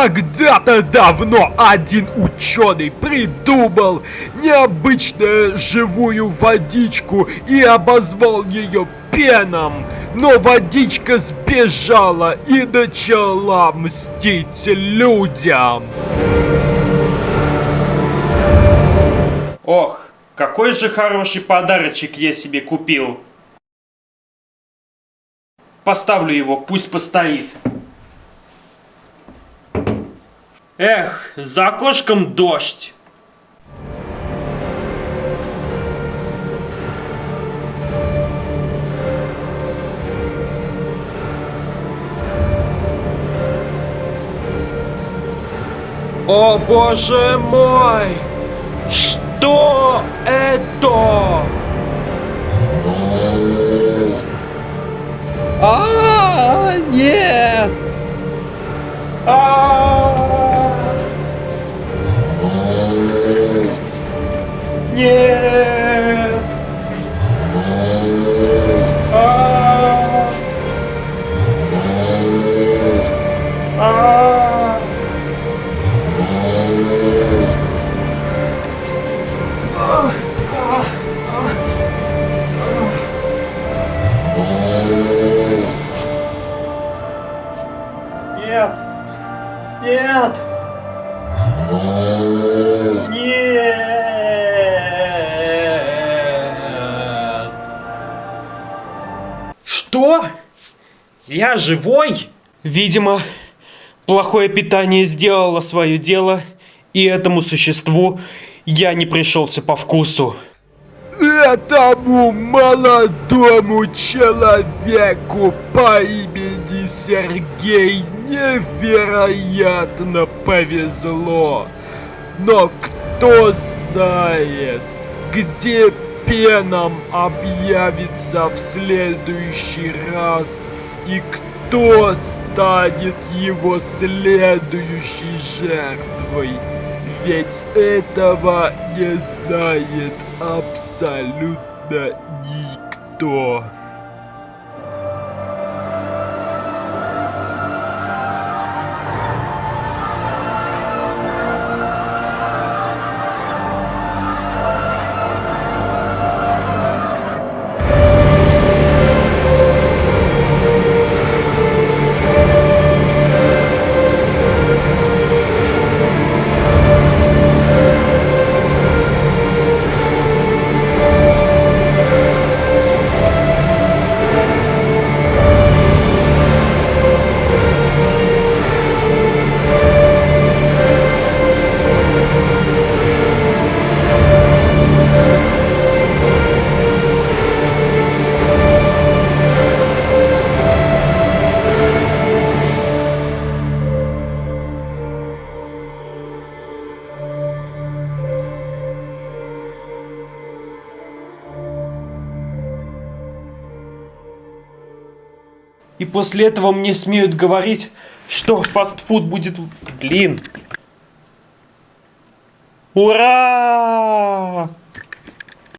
Когда-то давно один ученый придумал необычную живую водичку и обозвал ее пеном. Но водичка сбежала и начала мстить людям. Ох, какой же хороший подарочек я себе купил. Поставлю его, пусть постоит. Эх, за окошком дождь. О боже мой! Что это? А, нет! А! Нет! А! А! Нет! Нет! Нет! Я живой? Видимо, плохое питание сделало свое дело, и этому существу я не пришелся по вкусу. Этому молодому человеку по имени Сергей невероятно повезло. Но кто знает, где Пеном объявится в следующий раз и кто станет его следующей жертвой. Ведь этого не знает абсолютно никто. И после этого мне смеют говорить, что фастфуд будет... Блин. Ура!